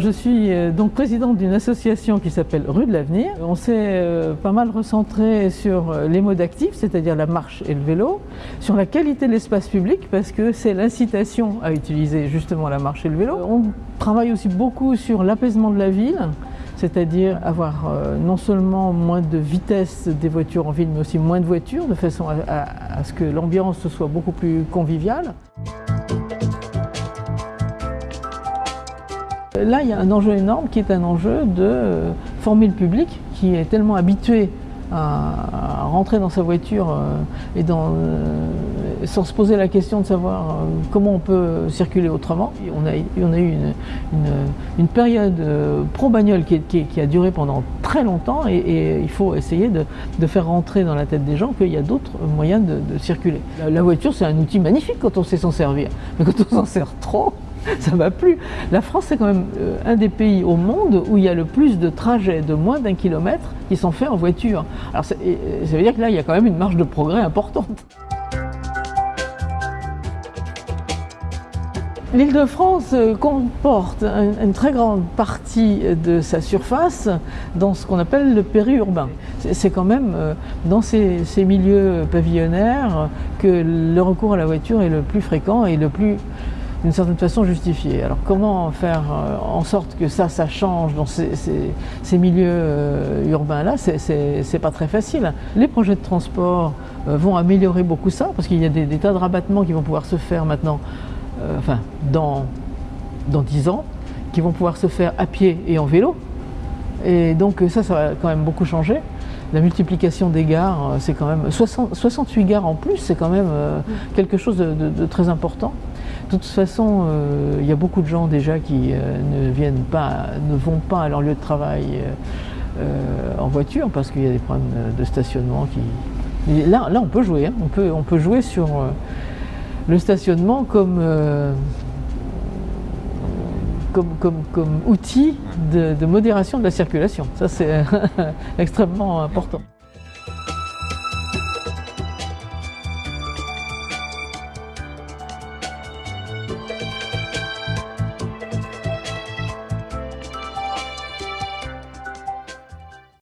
Je suis euh, donc présidente d'une association qui s'appelle Rue de l'Avenir. On s'est euh, pas mal recentré sur euh, les modes actifs, c'est-à-dire la marche et le vélo, sur la qualité de l'espace public, parce que c'est l'incitation à utiliser justement la marche et le vélo. On travaille aussi beaucoup sur l'apaisement de la ville, c'est-à-dire avoir non seulement moins de vitesse des voitures en ville, mais aussi moins de voitures, de façon à, ce que l'ambiance soit beaucoup plus conviviale. Là, il y a un enjeu énorme qui est un enjeu de euh, former le public qui est tellement habitué à, rentrer dans sa voiture euh, et euh, sans se poser la question de savoir comment on peut circuler autrement. On a eu une, période pro-bagnole qui, a duré pendant très longtemps et, il faut essayer de, faire rentrer dans la tête des gens qu'il y a d'autres moyens de, circuler. la voiture, c'est un outil magnifique quand on sait s'en servir, mais quand on s'en sert trop, ça va plus. La France, c'est quand même euh, un des pays au monde où il y a le plus de trajets de moins d'un kilomètre qui sont faits en voiture. Alors ça, veut dire que là, il y a quand même une marge de progrès importante. L'Île-de-France euh, comporte une très grande partie de sa surface dans ce qu'on appelle le périurbain. C'est quand même euh, dans ces, ces, milieux pavillonnaires que le recours à la voiture est le plus fréquent et le plus d'une certaine façon justifiée. Alors comment faire euh, en sorte que ça, ça change dans ces, milieux euh, urbains-là, c'est pas très facile. Les projets de transport euh, vont améliorer beaucoup ça, parce qu'il y a des, tas de rabattements qui vont pouvoir se faire maintenant, enfin, dans, dans 10 ans, qui vont pouvoir se faire à pied et en vélo. Et donc ça, ça va quand même beaucoup changer. La multiplication des gares, c'est quand même 68 gares en plus, c'est quand même quelque chose de très important. De toute façon, euh, il y a beaucoup de gens déjà qui euh, ne viennent pas, ne vont pas à leur lieu de travail euh, en voiture parce qu'il y a des problèmes de stationnement qui. là, là, on peut jouer. Hein. On, peut, on peut jouer sur le stationnement comme, comme, comme, outil de modération de la circulation. Ça, c'est extrêmement important.